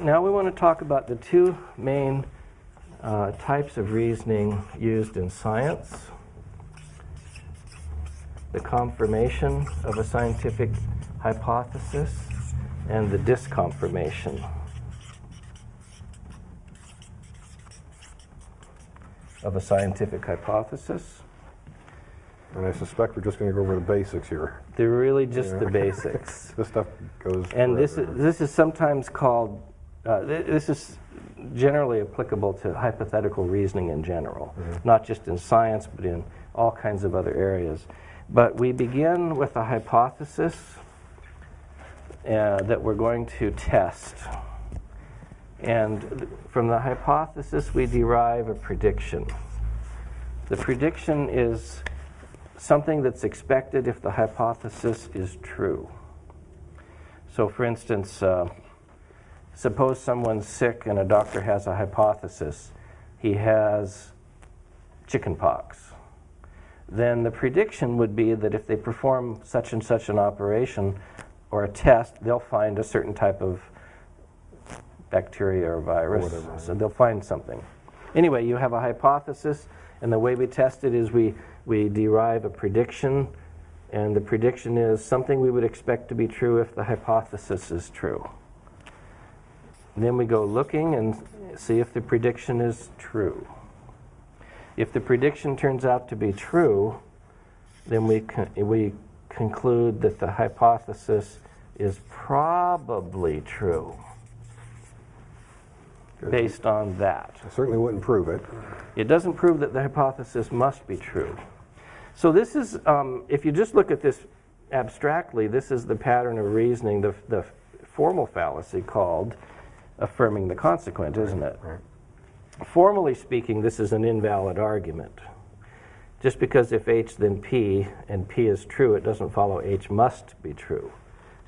now we want to talk about the two main uh, types of reasoning used in science the confirmation of a scientific hypothesis and the disconfirmation. Of a scientific hypothesis. And I suspect we're just going to go over the basics here. They're really just Yeah. the basics. This stuff goes. And this is, this is sometimes called, uh, th- this is generally applicable to hypothetical reasoning in general, not just in science, but in all kinds of other areas. But we begin with a hypothesis uh, that we're going to test. And th- from the hypothesis, we derive a prediction. The prediction is something that's expected if the hypothesis is true. So, for instance, uh, suppose someone's sick and a doctor has a hypothesis. He has chickenpox. Then the prediction would be that if they perform such and such an operation or a test, they'll find a certain type of bacteria or virus. whatever. So they'll find something. Anyway, you have a hypothesis, and the way we test it is we, we derive a prediction, and the prediction is something we would expect to be true if the hypothesis is true. Then we go looking and see if the prediction is true. If the prediction turns out to be true, then we, con- we conclude that the hypothesis is probably true Good. based on that. I certainly wouldn't prove it. It doesn't prove that the hypothesis must be true. So this is, um, if you just look at this abstractly, this is the pattern of reasoning, the, the formal fallacy called affirming the consequent, isn't it? Right. Formally speaking, this is an invalid argument. Just because if H then P and P is true, it doesn't follow H must be true.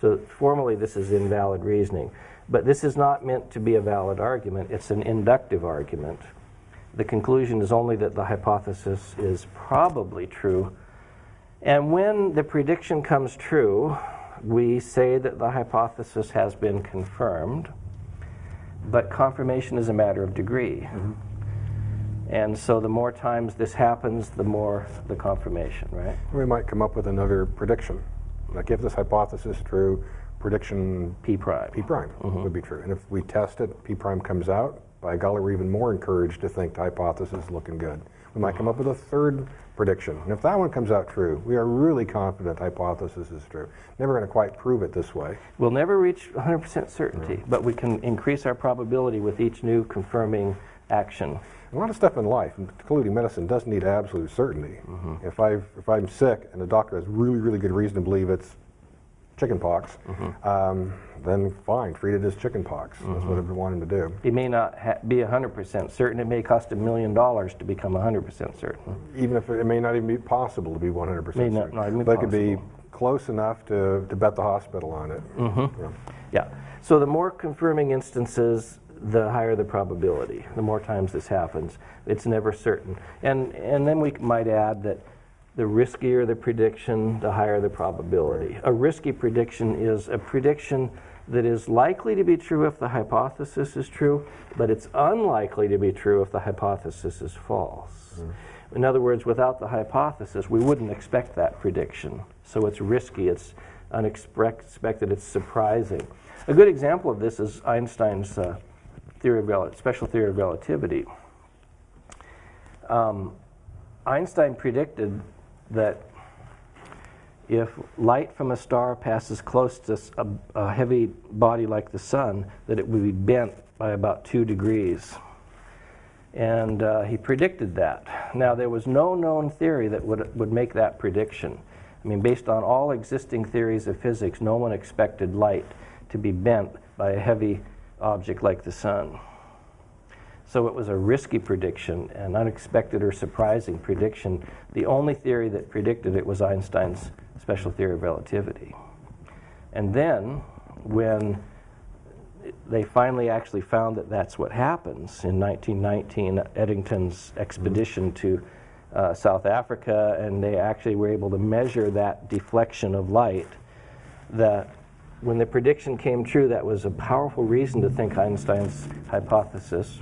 So formally, this is invalid reasoning. But this is not meant to be a valid argument, it's an inductive argument. The conclusion is only that the hypothesis is probably true. And when the prediction comes true, we say that the hypothesis has been confirmed, but confirmation is a matter of degree. Mm-hmm. And so the more times this happens, the more the confirmation, right? We might come up with another prediction. Like if this hypothesis is true, prediction P prime. P prime mm-hmm. would be true. And if we test it, P prime comes out, by golly, we're even more encouraged to think the hypothesis is looking good. We might come up with a third prediction. And if that one comes out true, we are really confident the hypothesis is true. Never going to quite prove it this way. We'll never reach 100% certainty, but we can increase our probability with each new confirming action. A lot of stuff in life, including medicine, does not need absolute certainty. Mm-hmm. If, i if I'm sick and the doctor has really, really good reason to believe it's chickenpox, mm-hmm. um, then fine, treat it as chickenpox. That's what mm-hmm. I want him to do. It may not ha- be 100% certain. It may cost a million dollars to become 100% certain. Even if it, it may not even be possible to be 100% May certain. not- not even but it could be close enough to, to bet the hospital on it. Mm-hmm. Yeah. Yeah. So the more confirming instances, the higher the probability. The more times this happens, it's never certain. And and then we might add that the riskier the prediction, the higher the probability. A risky prediction is a prediction that is likely to be true if the hypothesis is true, but it's unlikely to be true if the hypothesis is false. In other words, without the hypothesis, we wouldn't expect that prediction. So it's risky, it's unexpected, it's surprising. A good example of this is Einstein's uh, theory of rel- special theory of relativity. Um, Einstein predicted that if light from a star passes close to a heavy body like the sun, that it would be bent by about two degrees. And uh, he predicted that. Now, there was no known theory that would, would make that prediction. I mean, based on all existing theories of physics, no one expected light to be bent by a heavy object like the sun. So it was a risky prediction, an unexpected or surprising prediction. The only theory that predicted it was Einstein's special theory of relativity. And then, when they finally actually found that that's what happens in 1919, Eddington's expedition to uh, South Africa, and they actually were able to measure that deflection of light, that when the prediction came true, that was a powerful reason to think Einstein's hypothesis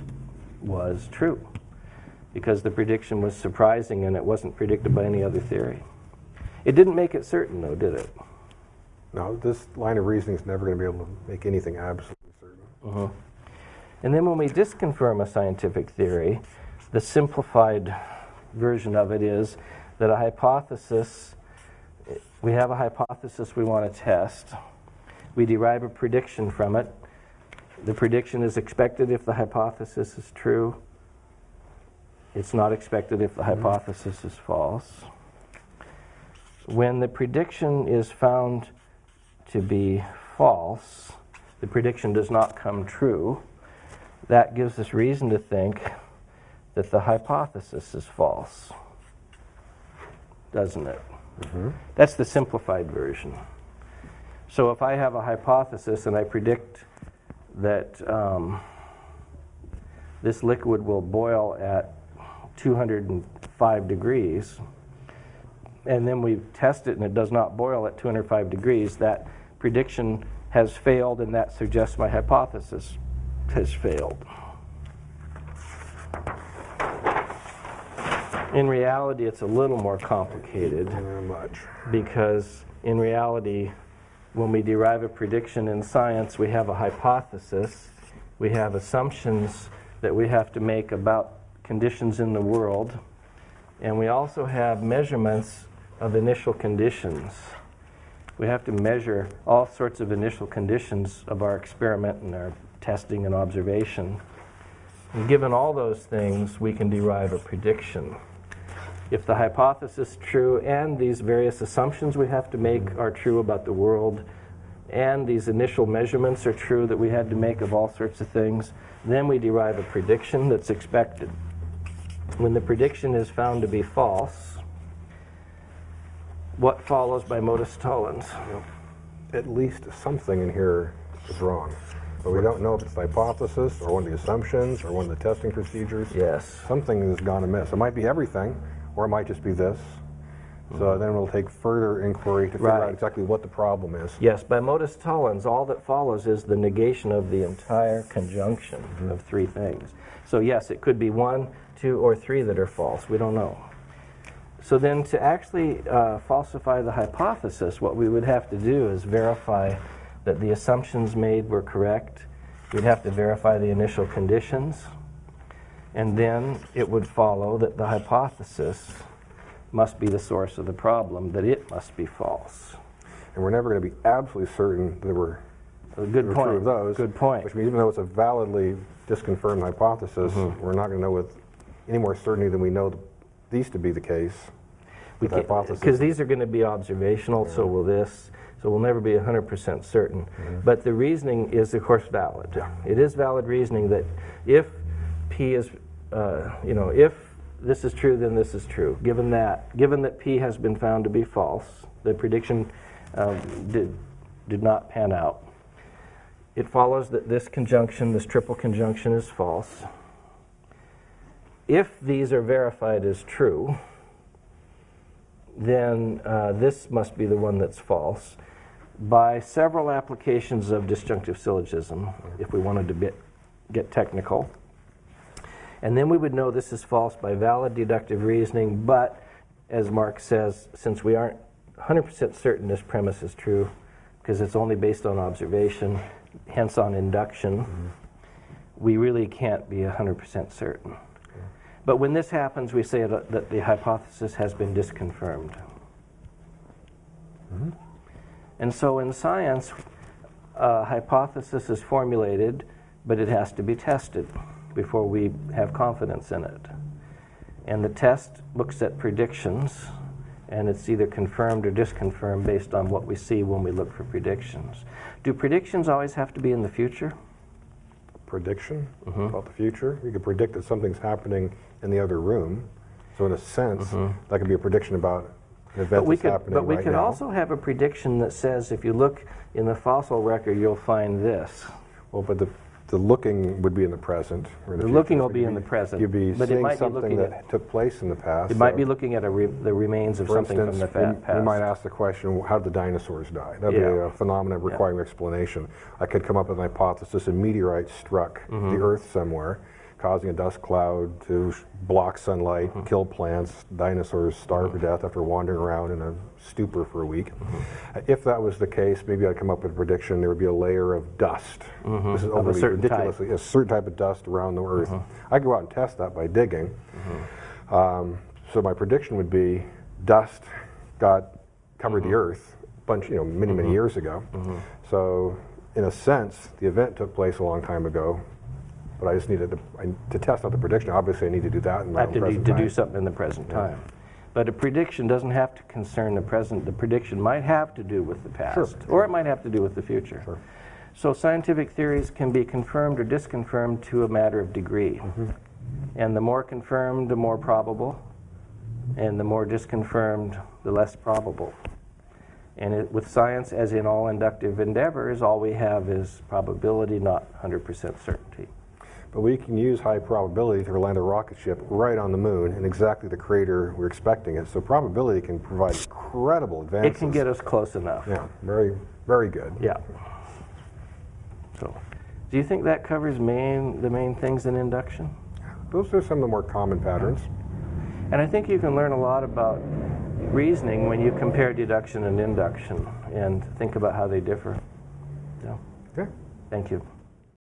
was true. Because the prediction was surprising and it wasn't predicted by any other theory. It didn't make it certain, though, did it? No, this line of reasoning is never going to be able to make anything absolutely certain. Uh-huh. And then when we disconfirm a scientific theory, the simplified version of it is that a hypothesis, we have a hypothesis we want to test, we derive a prediction from it. The prediction is expected if the hypothesis is true. It's not expected if the mm-hmm. hypothesis is false. When the prediction is found to be false, the prediction does not come true, that gives us reason to think that the hypothesis is false. Doesn't it? Mm-hmm. That's the simplified version. So if I have a hypothesis and I predict that um, this liquid will boil at 205 degrees, and then we test it and it does not boil at 205 degrees, that prediction has failed and that suggests my hypothesis has failed. In reality, it's a little more complicated much. because in reality, when we derive a prediction in science, we have a hypothesis, we have assumptions that we have to make about conditions in the world, and we also have measurements of initial conditions. We have to measure all sorts of initial conditions of our experiment and our testing and observation. And given all those things, we can derive a prediction. If the hypothesis is true and these various assumptions we have to make are true about the world, and these initial measurements are true that we had to make of all sorts of things, then we derive a prediction that's expected. When the prediction is found to be false, what follows by modus tollens? At least something in here is wrong. But we don't know if it's the hypothesis or one of the assumptions or one of the testing procedures. Yes. Something has gone amiss. It might be everything, or it might just be this. So then we'll take further inquiry to figure Right. out exactly what the problem is. Yes, by modus tollens, all that follows is the negation of the entire conjunction of three things. So, yes, it could be one, two, or three that are false. We don't know. So, then to actually uh, falsify the hypothesis, what we would have to do is verify that the assumptions made were correct. We'd have to verify the initial conditions. And then it would follow that the hypothesis must be the source of the problem, that it must be false. And we're never going to be absolutely certain that we're A good point. true of those. Good point. Which means even though it's a validly disconfirmed hypothesis, Mm-hmm. we're not going to know with any more certainty than we know these to be the case. Because these are going to be observational, so will this. So we'll never be 100% certain. Mm-hmm. But the reasoning is, of course, valid. It is valid reasoning that if P is, uh, you know, if this is true, then this is true. Given that, given that P has been found to be false, the prediction um, did, did not pan out. It follows that this conjunction, this triple conjunction, is false. If these are verified as true, then uh, this must be the one that's false. By several applications of disjunctive syllogism, if we wanted to bit, get technical. And then we would know this is false by valid deductive reasoning, but as Mark says, since we aren't 100% certain this premise is true, because it's only based on observation, hence on induction, mm-hmm. we really can't be 100% certain. But when this happens, we say that, that the hypothesis has been disconfirmed. Mm-hmm. And so in science, a hypothesis is formulated, but it has to be tested before we have confidence in it. And the test looks at predictions, and it's either confirmed or disconfirmed based on what we see when we look for predictions. Do predictions always have to be in the future? Prediction Mm-hmm. about the future. You could predict that something's happening in the other room. So in a sense, that could be a prediction about an event. But we could, but we right could now. also have a prediction that says if you look in the fossil record, you'll find this. Well, but the the looking would be in the present. or in The looking will be in the present, You'd be but it seeing might something looking that at- took place in the past. It might so- be looking at a re- the remains of something instance, from the we, past. we might ask the question, how did the dinosaurs die? That'd be a phenomenon requiring explanation. I could come up with an hypothesis: a meteorite struck Mm-hmm. the Earth somewhere, causing a dust cloud to block sunlight, Mm-hmm. kill plants. Dinosaurs starve to death after wandering around in a stupor for a week. Mm-hmm. Uh, If that was the case, maybe I'd come up with a prediction: there would be a layer of dust. This is Mm-hmm. a overly certain type. Mm-hmm. ridiculously a certain type of dust around the Earth. I could go out and test that by digging. Um, so my prediction would be dust got covered Mm-hmm. the Earth a bunch, you know, many many years ago. So in a sense, the event took place a long time ago. But I just needed to, I, to test out the prediction. Obviously, I need to do that in my own have to do, present to do time. something in the present time. But a prediction doesn't have to concern the present. The prediction might have to do with the past, or it might have to do with the future. So scientific theories can be confirmed or disconfirmed to a matter of degree. Mm-hmm. And the more confirmed, the more probable. And the more disconfirmed, the less probable. And it, with science, as in all inductive endeavors, all we have is probability, not 100% certainty. But we can use high probability to land a rocket ship right on the moon in exactly the crater we're expecting it. So probability can provide incredible advances. It can get us close enough. Yeah, very, very good. Yeah. So, do you think that covers main, the main things in induction? Those are some of the more common patterns. And I think you can learn a lot about reasoning when you compare deduction and induction and think about how they differ. So, Okay. thank you.